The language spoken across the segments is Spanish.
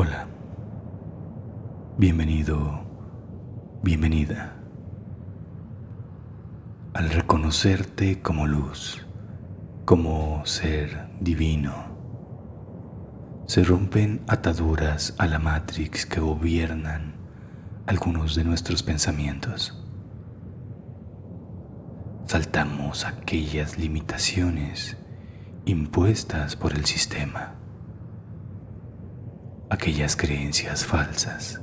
Hola, bienvenido, bienvenida. Al reconocerte como luz, como ser divino, se rompen ataduras a la matrix que gobiernan algunos de nuestros pensamientos. Saltamos aquellas limitaciones impuestas por el sistema aquellas creencias falsas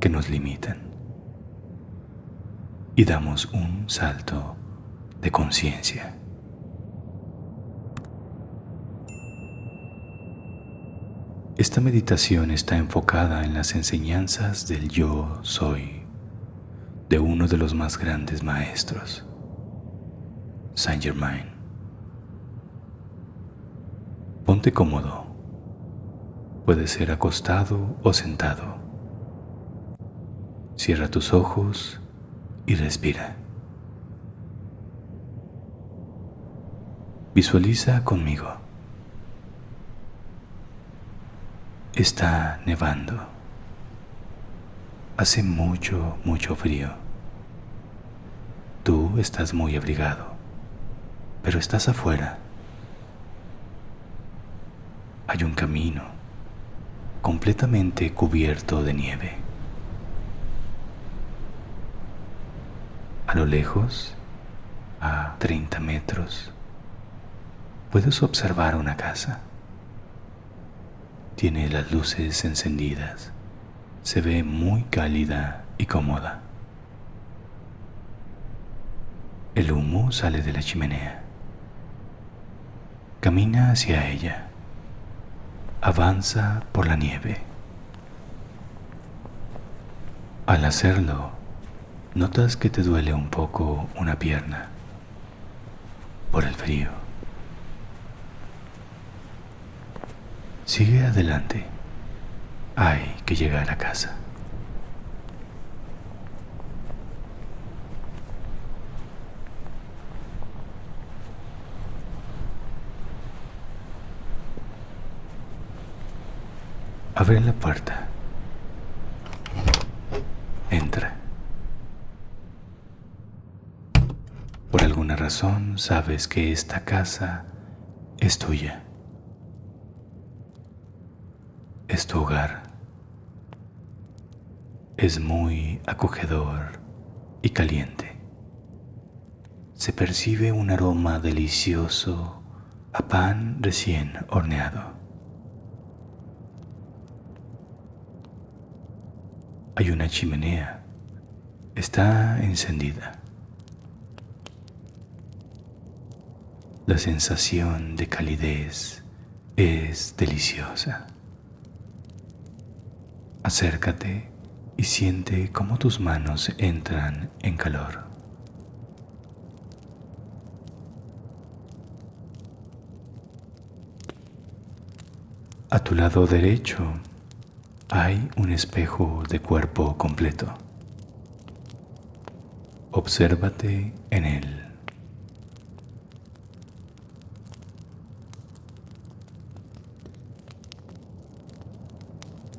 que nos limitan y damos un salto de conciencia. Esta meditación está enfocada en las enseñanzas del yo soy de uno de los más grandes maestros, Saint Germain. Ponte cómodo Puede ser acostado o sentado. Cierra tus ojos y respira. Visualiza conmigo. Está nevando. Hace mucho, mucho frío. Tú estás muy abrigado, pero estás afuera. Hay un camino completamente cubierto de nieve. A lo lejos, a 30 metros, puedes observar una casa. Tiene las luces encendidas. Se ve muy cálida y cómoda. El humo sale de la chimenea. Camina hacia ella avanza por la nieve. Al hacerlo, notas que te duele un poco una pierna por el frío. Sigue adelante. Hay que llegar a casa. Abre la puerta. Entra. Por alguna razón sabes que esta casa es tuya. Es tu hogar. Es muy acogedor y caliente. Se percibe un aroma delicioso a pan recién horneado. Hay una chimenea. Está encendida. La sensación de calidez es deliciosa. Acércate y siente cómo tus manos entran en calor. A tu lado derecho hay un espejo de cuerpo completo. Obsérvate en él.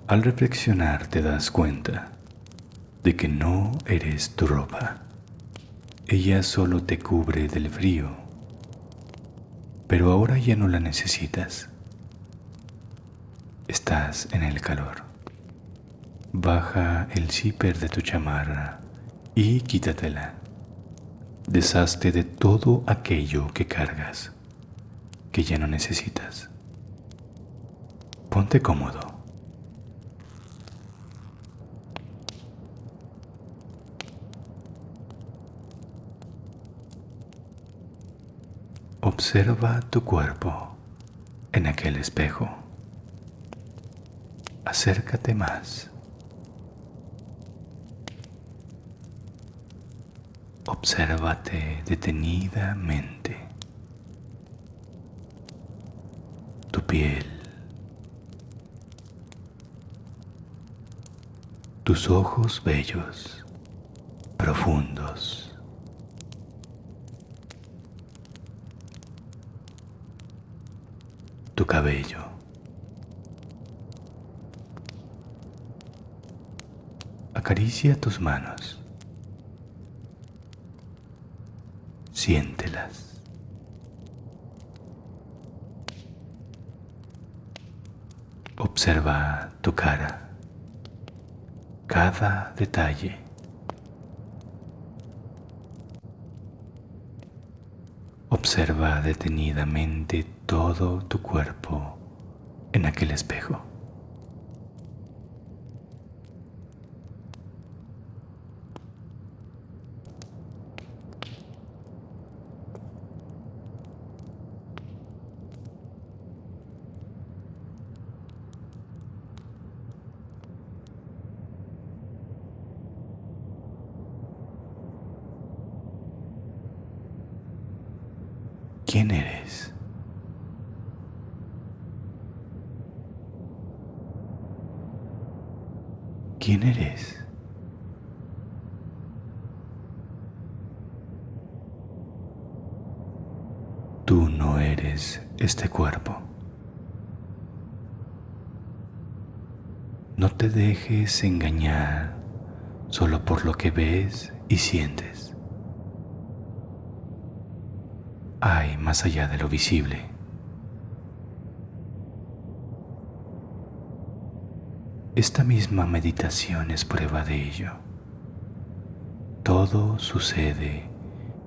Al reflexionar te das cuenta de que no eres tu ropa. Ella solo te cubre del frío, pero ahora ya no la necesitas. Estás en el calor. Baja el zipper de tu chamarra y quítatela. Deshazte de todo aquello que cargas, que ya no necesitas. Ponte cómodo. Observa tu cuerpo en aquel espejo. Acércate más. Obsérvate detenidamente. Tu piel. Tus ojos bellos, profundos. Tu cabello. acaricia tus manos. Siéntelas. Observa tu cara, cada detalle. Observa detenidamente todo tu cuerpo en aquel espejo. ¿Quién eres? ¿Quién eres? Tú no eres este cuerpo. No te dejes engañar solo por lo que ves y sientes. Hay más allá de lo visible. Esta misma meditación es prueba de ello. Todo sucede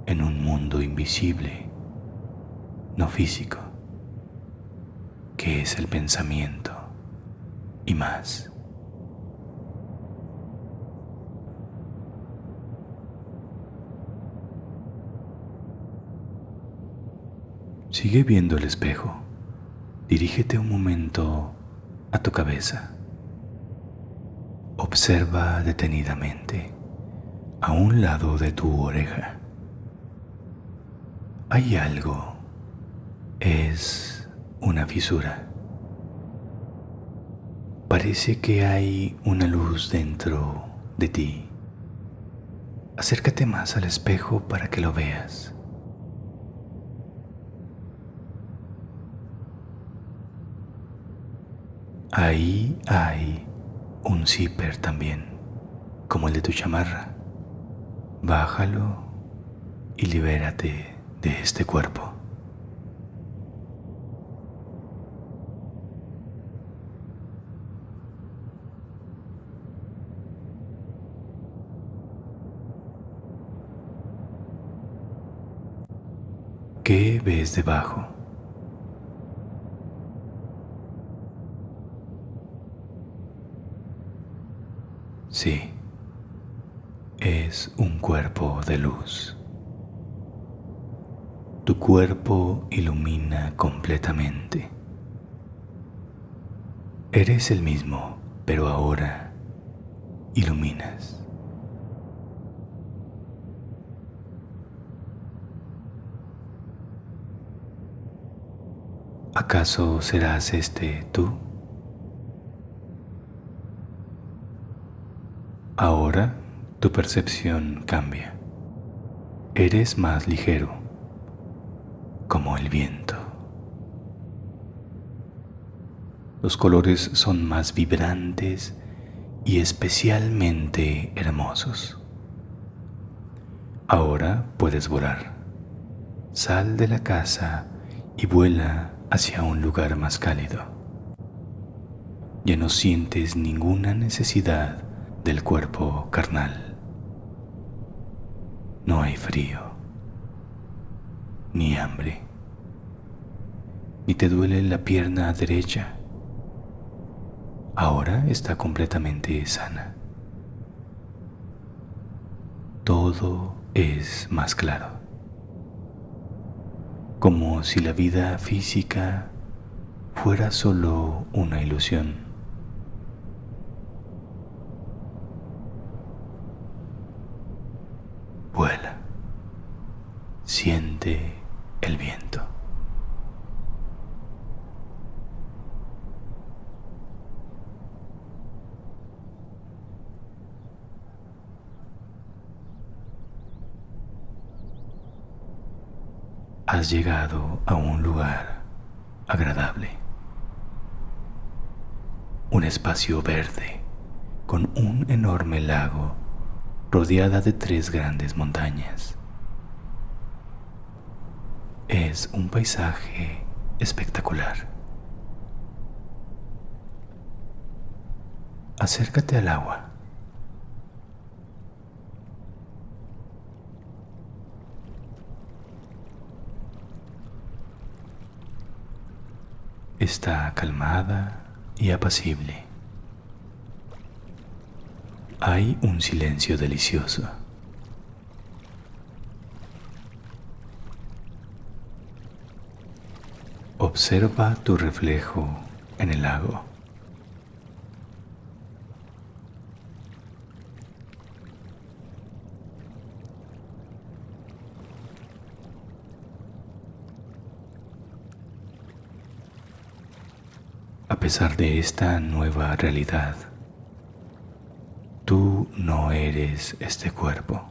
en un mundo invisible, no físico, que es el pensamiento y más. Sigue viendo el espejo. Dirígete un momento a tu cabeza. Observa detenidamente a un lado de tu oreja. Hay algo. Es una fisura. Parece que hay una luz dentro de ti. Acércate más al espejo para que lo veas. Ahí hay un zipper también, como el de tu chamarra. Bájalo y libérate de este cuerpo. ¿Qué ves debajo? Sí, es un cuerpo de luz. Tu cuerpo ilumina completamente. Eres el mismo, pero ahora iluminas. ¿Acaso serás este tú? Ahora tu percepción cambia. Eres más ligero, como el viento. Los colores son más vibrantes y especialmente hermosos. Ahora puedes volar. Sal de la casa y vuela hacia un lugar más cálido. Ya no sientes ninguna necesidad del cuerpo carnal. No hay frío, ni hambre, ni te duele la pierna derecha. Ahora está completamente sana. Todo es más claro, como si la vida física fuera solo una ilusión. Siente el viento. Has llegado a un lugar agradable, un espacio verde con un enorme lago rodeada de tres grandes montañas. Es un paisaje espectacular. Acércate al agua. Está calmada y apacible. Hay un silencio delicioso. Observa tu reflejo en el lago. A pesar de esta nueva realidad, tú no eres este cuerpo.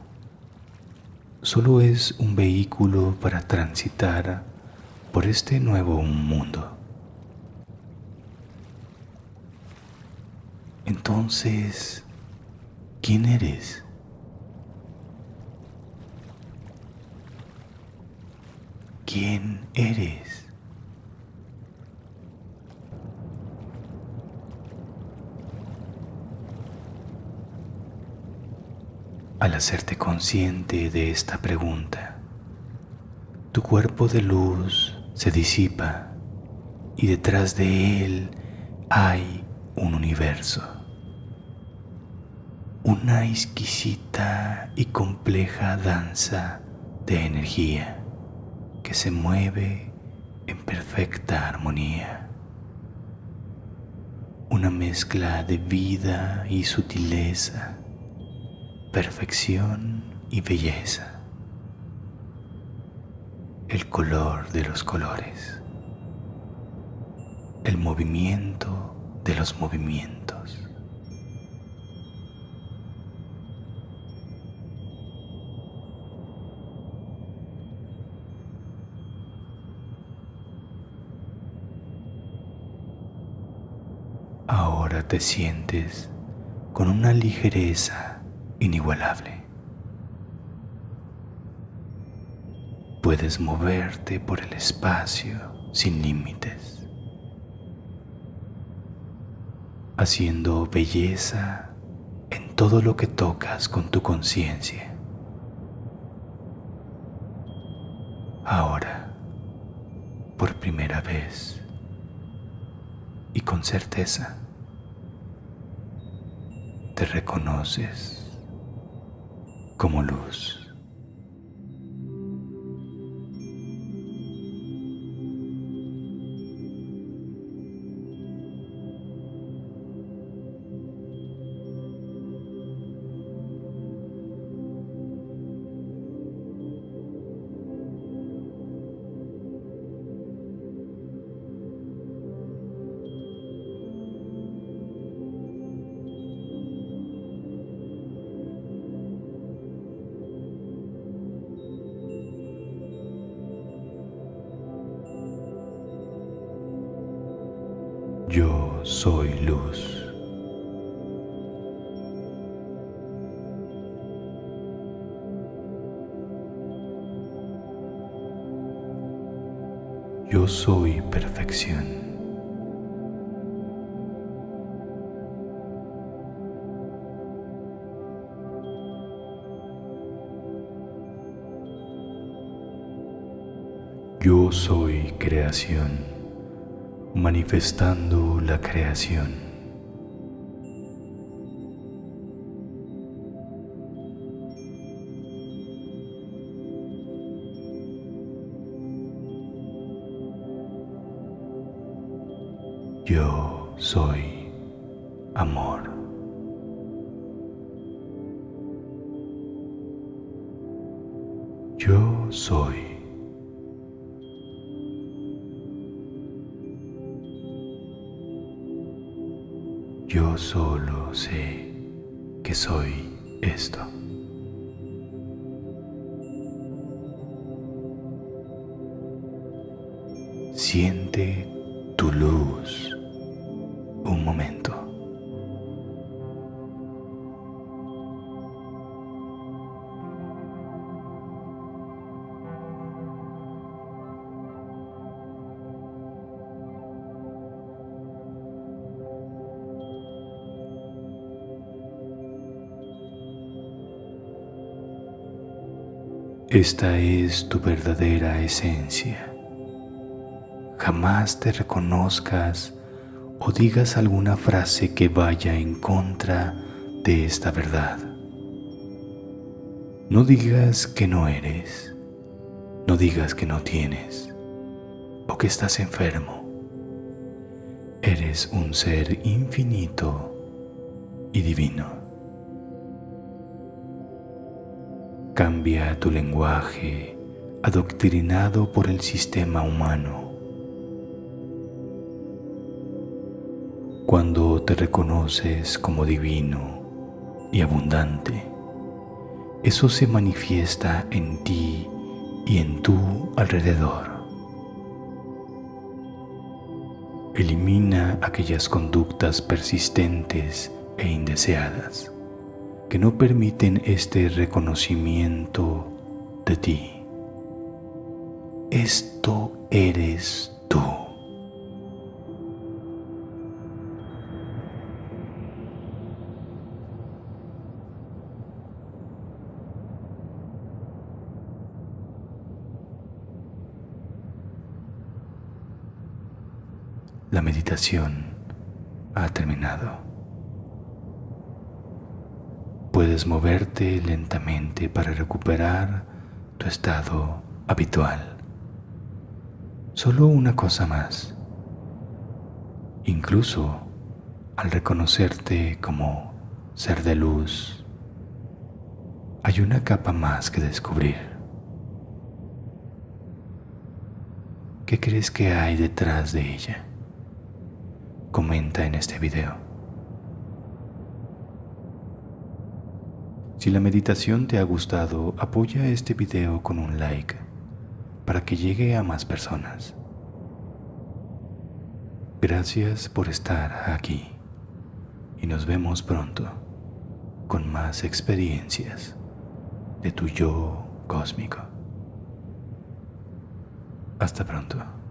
Solo es un vehículo para transitar por este nuevo mundo. Entonces, ¿quién eres? ¿Quién eres? Al hacerte consciente de esta pregunta, tu cuerpo de luz se disipa y detrás de él hay un universo. Una exquisita y compleja danza de energía que se mueve en perfecta armonía. Una mezcla de vida y sutileza, perfección y belleza el color de los colores, el movimiento de los movimientos. Ahora te sientes con una ligereza inigualable. puedes moverte por el espacio sin límites, haciendo belleza en todo lo que tocas con tu conciencia. Ahora, por primera vez y con certeza, te reconoces como luz. Soy luz. Yo soy perfección. Yo soy creación manifestando la creación. Yo soy amor. Yo soy Yo solo sé que soy esto. Siente tu luz Esta es tu verdadera esencia. Jamás te reconozcas o digas alguna frase que vaya en contra de esta verdad. No digas que no eres, no digas que no tienes o que estás enfermo. Eres un ser infinito y divino. Cambia tu lenguaje adoctrinado por el sistema humano Cuando te reconoces como divino y abundante, eso se manifiesta en ti y en tu alrededor. Elimina aquellas conductas persistentes e indeseadas que no permiten este reconocimiento de ti. Esto eres tú. La meditación ha terminado. Puedes moverte lentamente para recuperar tu estado habitual. Solo una cosa más. Incluso al reconocerte como ser de luz, hay una capa más que descubrir. ¿Qué crees que hay detrás de ella? comenta en este video. Si la meditación te ha gustado, apoya este video con un like para que llegue a más personas. Gracias por estar aquí y nos vemos pronto con más experiencias de tu yo cósmico. Hasta pronto.